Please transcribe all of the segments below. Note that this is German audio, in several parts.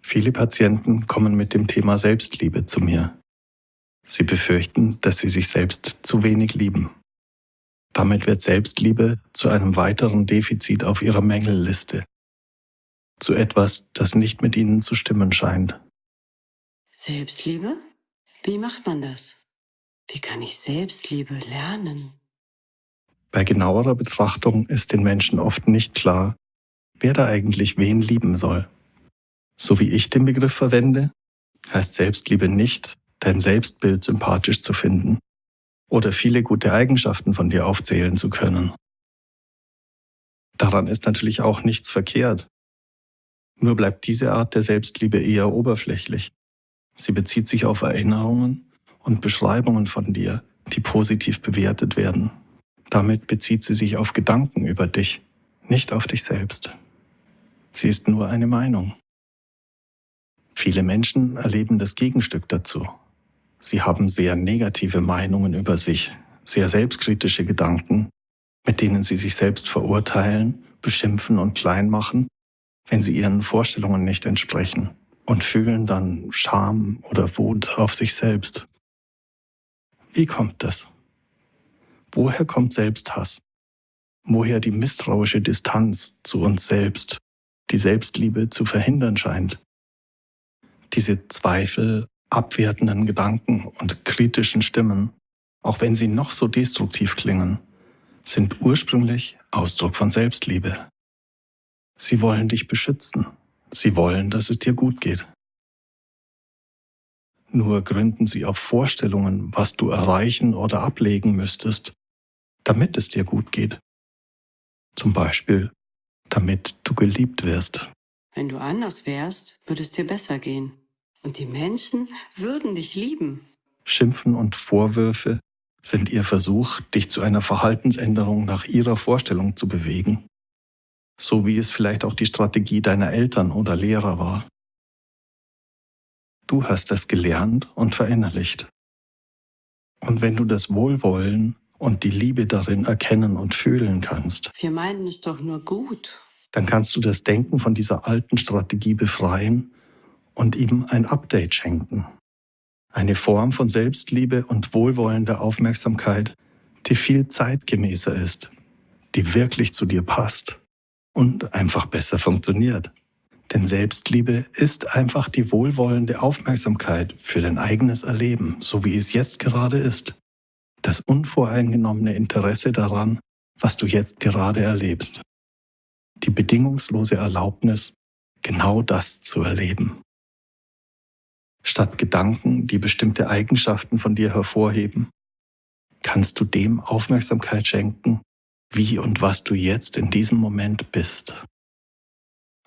Viele Patienten kommen mit dem Thema Selbstliebe zu mir. Sie befürchten, dass sie sich selbst zu wenig lieben. Damit wird Selbstliebe zu einem weiteren Defizit auf ihrer Mängelliste, zu etwas, das nicht mit ihnen zu stimmen scheint. Selbstliebe? Wie macht man das? Wie kann ich Selbstliebe lernen? Bei genauerer Betrachtung ist den Menschen oft nicht klar, wer da eigentlich wen lieben soll. So wie ich den Begriff verwende, heißt Selbstliebe nicht, dein Selbstbild sympathisch zu finden oder viele gute Eigenschaften von dir aufzählen zu können. Daran ist natürlich auch nichts verkehrt. Nur bleibt diese Art der Selbstliebe eher oberflächlich. Sie bezieht sich auf Erinnerungen und Beschreibungen von dir, die positiv bewertet werden. Damit bezieht sie sich auf Gedanken über dich, nicht auf dich selbst. Sie ist nur eine Meinung. Viele Menschen erleben das Gegenstück dazu. Sie haben sehr negative Meinungen über sich, sehr selbstkritische Gedanken, mit denen sie sich selbst verurteilen, beschimpfen und klein machen, wenn sie ihren Vorstellungen nicht entsprechen und fühlen dann Scham oder Wut auf sich selbst. Wie kommt das? Woher kommt Selbsthass? Woher die misstrauische Distanz zu uns selbst, die Selbstliebe zu verhindern scheint? diese Zweifel, abwertenden Gedanken und kritischen Stimmen, auch wenn sie noch so destruktiv klingen, sind ursprünglich Ausdruck von Selbstliebe. Sie wollen dich beschützen. Sie wollen, dass es dir gut geht. Nur gründen sie auf Vorstellungen, was du erreichen oder ablegen müsstest, damit es dir gut geht. Zum Beispiel, damit du geliebt wirst. Wenn du anders wärst, würde es dir besser gehen. Und die Menschen würden dich lieben. Schimpfen und Vorwürfe sind ihr Versuch, dich zu einer Verhaltensänderung nach ihrer Vorstellung zu bewegen. So wie es vielleicht auch die Strategie deiner Eltern oder Lehrer war. Du hast das gelernt und verinnerlicht. Und wenn du das Wohlwollen und die Liebe darin erkennen und fühlen kannst, wir meinen es doch nur gut dann kannst du das Denken von dieser alten Strategie befreien und ihm ein Update schenken. Eine Form von Selbstliebe und wohlwollender Aufmerksamkeit, die viel zeitgemäßer ist, die wirklich zu dir passt und einfach besser funktioniert. Denn Selbstliebe ist einfach die wohlwollende Aufmerksamkeit für dein eigenes Erleben, so wie es jetzt gerade ist. Das unvoreingenommene Interesse daran, was du jetzt gerade erlebst die bedingungslose Erlaubnis, genau das zu erleben. Statt Gedanken, die bestimmte Eigenschaften von dir hervorheben, kannst du dem Aufmerksamkeit schenken, wie und was du jetzt in diesem Moment bist.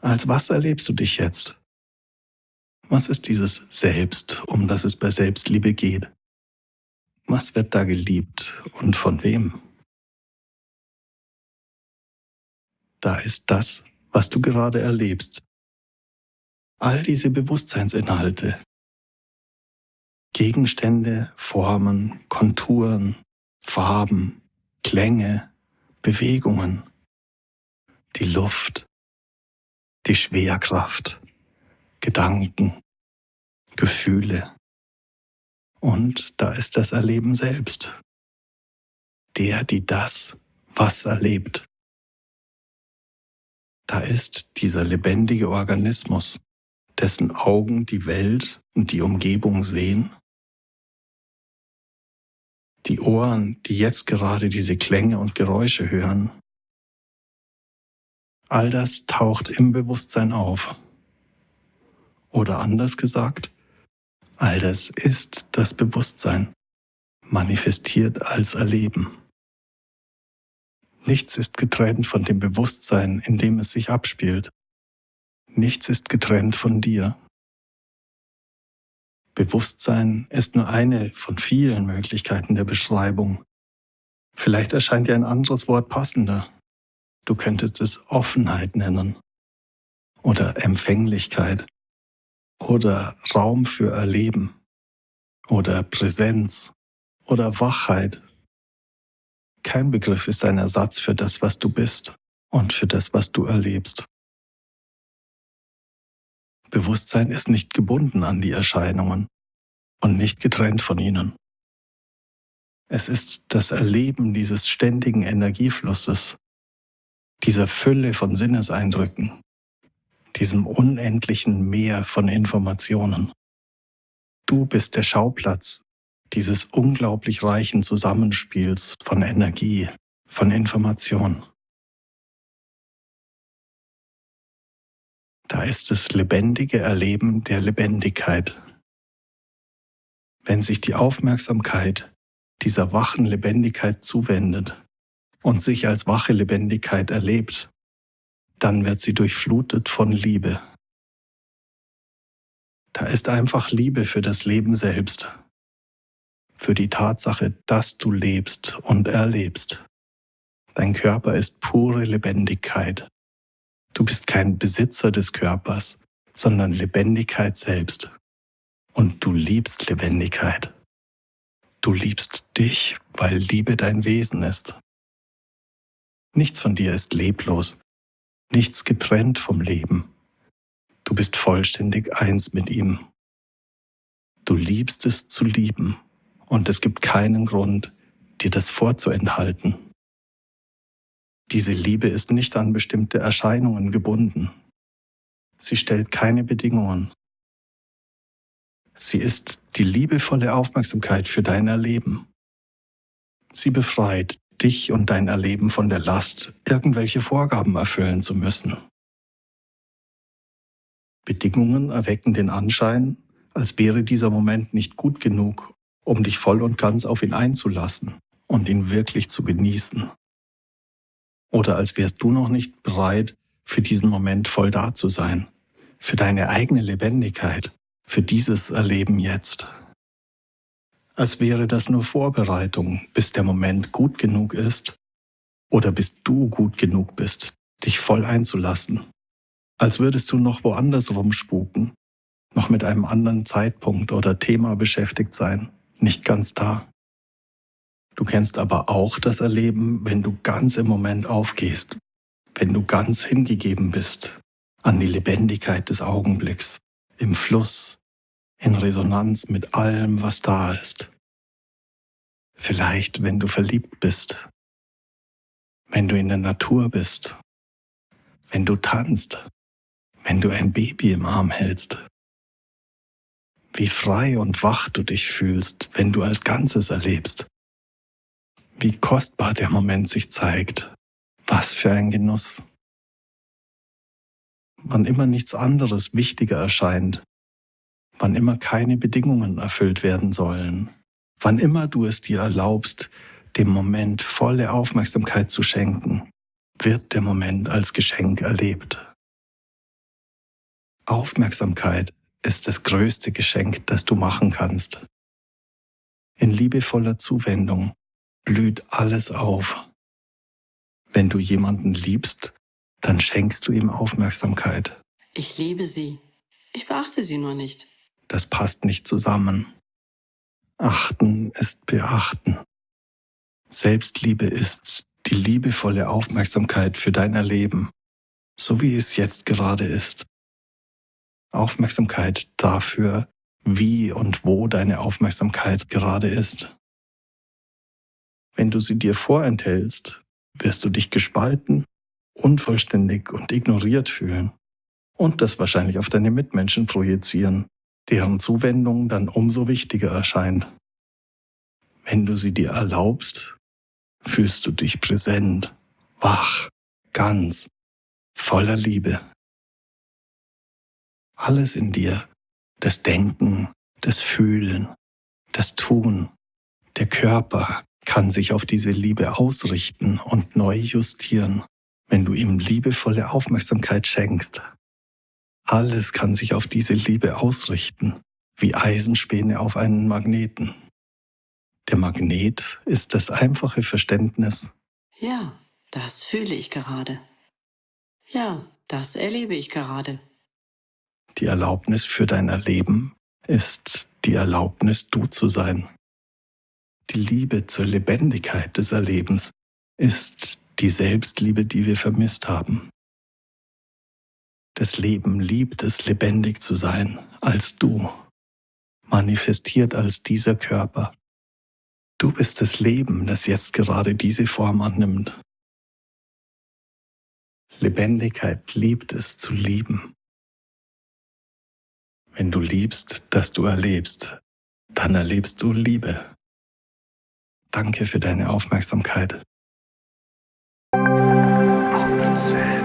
Als was erlebst du dich jetzt? Was ist dieses Selbst, um das es bei Selbstliebe geht? Was wird da geliebt und von wem? da ist das, was du gerade erlebst. All diese Bewusstseinsinhalte, Gegenstände, Formen, Konturen, Farben, Klänge, Bewegungen, die Luft, die Schwerkraft, Gedanken, Gefühle. Und da ist das Erleben selbst. Der, die das, was erlebt. Da ist dieser lebendige Organismus, dessen Augen die Welt und die Umgebung sehen, die Ohren, die jetzt gerade diese Klänge und Geräusche hören. All das taucht im Bewusstsein auf. Oder anders gesagt, all das ist das Bewusstsein, manifestiert als Erleben. Nichts ist getrennt von dem Bewusstsein, in dem es sich abspielt. Nichts ist getrennt von dir. Bewusstsein ist nur eine von vielen Möglichkeiten der Beschreibung. Vielleicht erscheint dir ein anderes Wort passender. Du könntest es Offenheit nennen oder Empfänglichkeit oder Raum für Erleben oder Präsenz oder Wachheit Kein Begriff ist ein Ersatz für das, was du bist und für das, was du erlebst. Bewusstsein ist nicht gebunden an die Erscheinungen und nicht getrennt von ihnen. Es ist das Erleben dieses ständigen Energieflusses, dieser Fülle von Sinneseindrücken, diesem unendlichen Meer von Informationen. Du bist der Schauplatz dieses unglaublich reichen Zusammenspiels von Energie, von Information. Da ist das lebendige Erleben der Lebendigkeit. Wenn sich die Aufmerksamkeit dieser wachen Lebendigkeit zuwendet und sich als wache Lebendigkeit erlebt, dann wird sie durchflutet von Liebe. Da ist einfach Liebe für das Leben selbst, für die Tatsache, dass du lebst und erlebst. Dein Körper ist pure Lebendigkeit. Du bist kein Besitzer des Körpers, sondern Lebendigkeit selbst. Und du liebst Lebendigkeit. Du liebst dich, weil Liebe dein Wesen ist. Nichts von dir ist leblos, nichts getrennt vom Leben. Du bist vollständig eins mit ihm. Du liebst es zu lieben und es gibt keinen Grund, dir das vorzuenthalten. Diese Liebe ist nicht an bestimmte Erscheinungen gebunden. Sie stellt keine Bedingungen. Sie ist die liebevolle Aufmerksamkeit für dein Erleben. Sie befreit dich und dein Erleben von der Last, irgendwelche Vorgaben erfüllen zu müssen. Bedingungen erwecken den Anschein, als wäre dieser Moment nicht gut genug, um dich voll und ganz auf ihn einzulassen und ihn wirklich zu genießen. Oder als wärst du noch nicht bereit, für diesen Moment voll da zu sein, für deine eigene Lebendigkeit, für dieses Erleben jetzt. Als wäre das nur Vorbereitung, bis der Moment gut genug ist oder bis du gut genug bist, dich voll einzulassen. Als würdest du noch woanders rumspuken, noch mit einem anderen Zeitpunkt oder Thema beschäftigt sein, nicht ganz da. Du kennst aber auch das Erleben, wenn du ganz im Moment aufgehst, wenn du ganz hingegeben bist an die Lebendigkeit des Augenblicks, im Fluss, in Resonanz mit allem, was da ist. Vielleicht, wenn du verliebt bist, wenn du in der Natur bist, wenn du tanzt, wenn du ein Baby im Arm hältst. Wie frei und wach du dich fühlst, wenn du als Ganzes erlebst. Wie kostbar der Moment sich zeigt. Was für ein Genuss. Wann immer nichts anderes wichtiger erscheint, wann immer keine Bedingungen erfüllt werden sollen, wann immer du es dir erlaubst, dem Moment volle Aufmerksamkeit zu schenken, wird der Moment als Geschenk erlebt. Aufmerksamkeit ist das größte Geschenk, das du machen kannst. In liebevoller Zuwendung blüht alles auf. Wenn du jemanden liebst, dann schenkst du ihm Aufmerksamkeit. Ich liebe sie. Ich beachte sie nur nicht. Das passt nicht zusammen. Achten ist beachten. Selbstliebe ist die liebevolle Aufmerksamkeit für dein Erleben, so wie es jetzt gerade ist. Aufmerksamkeit dafür, wie und wo deine Aufmerksamkeit gerade ist. Wenn du sie dir vorenthältst, wirst du dich gespalten, unvollständig und ignoriert fühlen und das wahrscheinlich auf deine Mitmenschen projizieren, deren Zuwendung dann umso wichtiger erscheint. Wenn du sie dir erlaubst, fühlst du dich präsent, wach, ganz, voller Liebe. Alles in dir, das Denken, das Fühlen, das Tun, der Körper kann sich auf diese Liebe ausrichten und neu justieren, wenn du ihm liebevolle Aufmerksamkeit schenkst. Alles kann sich auf diese Liebe ausrichten, wie Eisenspäne auf einen Magneten. Der Magnet ist das einfache Verständnis. Ja, das fühle ich gerade. Ja, das erlebe ich gerade. Die Erlaubnis für dein Erleben ist die Erlaubnis, du zu sein. Die Liebe zur Lebendigkeit des Erlebens ist die Selbstliebe, die wir vermisst haben. Das Leben liebt es, lebendig zu sein, als du, manifestiert als dieser Körper. Du bist das Leben, das jetzt gerade diese Form annimmt. Lebendigkeit liebt es zu lieben. Wenn du liebst, dass du erlebst, dann erlebst du Liebe. Danke für deine Aufmerksamkeit. Opzählen.